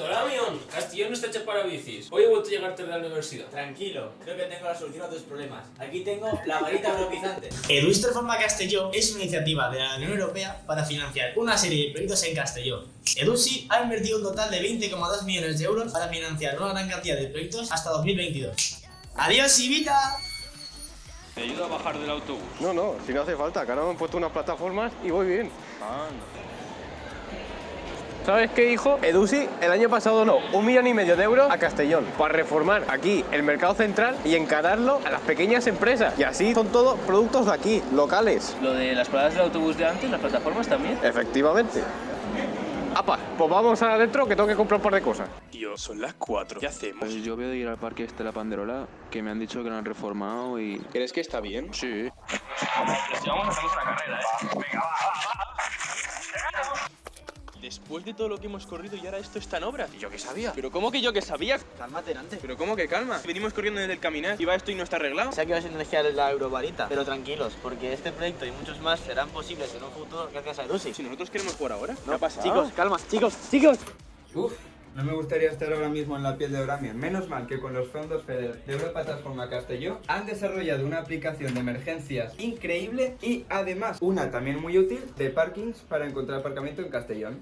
Doramion, Castellón no está hecho para bicis. Hoy he vuelto a llegar tarde a la universidad. Tranquilo, creo que tengo la solución a tus problemas. Aquí tengo la varita globizante. Edus Reforma Castelló es una iniciativa de la Unión Europea para financiar una serie de proyectos en Castelló. Edusi ha invertido un total de 20,2 millones de euros para financiar una gran cantidad de proyectos hasta 2022. ¡Adiós, Ibita! ¿Te ayudo a bajar del autobús? No, no, si no hace falta, que ahora me han puesto unas plataformas y voy bien. ¿Sabes qué, hijo? Edusi el año pasado donó un millón y medio de euros a Castellón para reformar aquí el mercado central y encararlo a las pequeñas empresas. Y así son todos productos de aquí, locales. Lo de las paradas del autobús de antes, las plataformas también. Efectivamente. Apa, pues vamos adentro que tengo que comprar un par de cosas. Tío, son las 4. ¿Qué hacemos? Pues yo veo de ir al parque este de la Panderola, que me han dicho que lo han reformado y... ¿Crees que está bien? Sí. Después de todo lo que hemos corrido y ahora esto está en obra. ¿Y yo qué sabía? ¿Pero cómo que yo que sabía? Cálmate, Nante. ¿Pero cómo que calma? Venimos corriendo desde el caminar y va esto y no está arreglado. Sé que vas a energía la eurovarita, pero tranquilos, porque este proyecto y muchos más serán posibles en un futuro gracias a Edusi. Si nosotros queremos jugar ahora. ¿Qué ha pasado? Chicos, calma, chicos, chicos. Uf, no me gustaría estar ahora mismo en la piel de Oramion. Menos mal que con los fondos FEDER de Europa Transforma Castelló han desarrollado una aplicación de emergencias increíble y además una también muy útil de parkings para encontrar aparcamiento en Castellón.